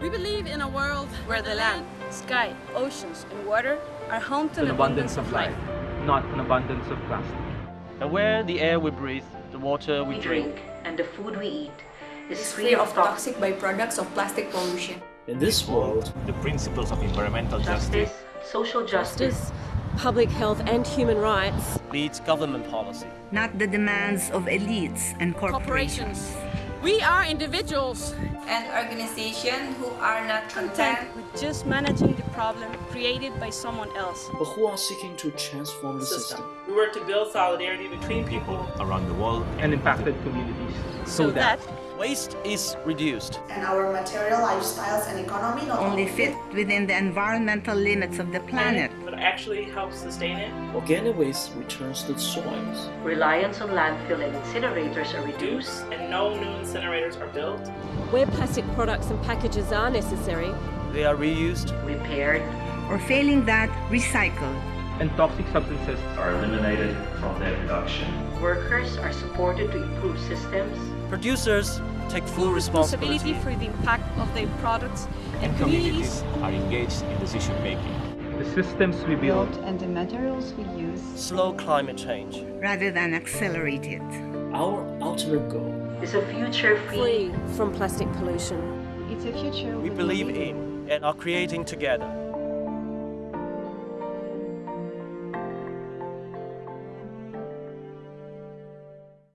We believe in a world where the land, sky, oceans, and water are home to an abundance of life, not an abundance of plastic. And where the air we breathe, the water we, we drink, drink, and the food we eat is free of toxic byproducts of plastic pollution. In this world, the principles of environmental justice, justice, social justice, justice public health and human rights leads government policy. Not the demands of elites and corporations. corporations. We are individuals and organizations who are not content with just managing the problem created by someone else. But who are seeking to transform the system. system. We work to build solidarity between people around the world and impacted communities so, so that, that waste is reduced. And our material lifestyles and economy not only fit within the environmental limits of the planet, but actually help sustain it. Organic waste returns to the soils. Reliance on landfill and incinerators are reduced, and no new incinerators are built. Where plastic products and packages are necessary, they are reused, repaired, or failing that, recycled and toxic substances are eliminated from their production. Workers are supported to improve systems. Producers take full responsibility for the impact of their products and, and communities are engaged in decision making. The systems we build and the materials we use slow climate change rather than accelerate it. Our ultimate goal is a future free, free from plastic pollution. It's a future we believe in and are creating together.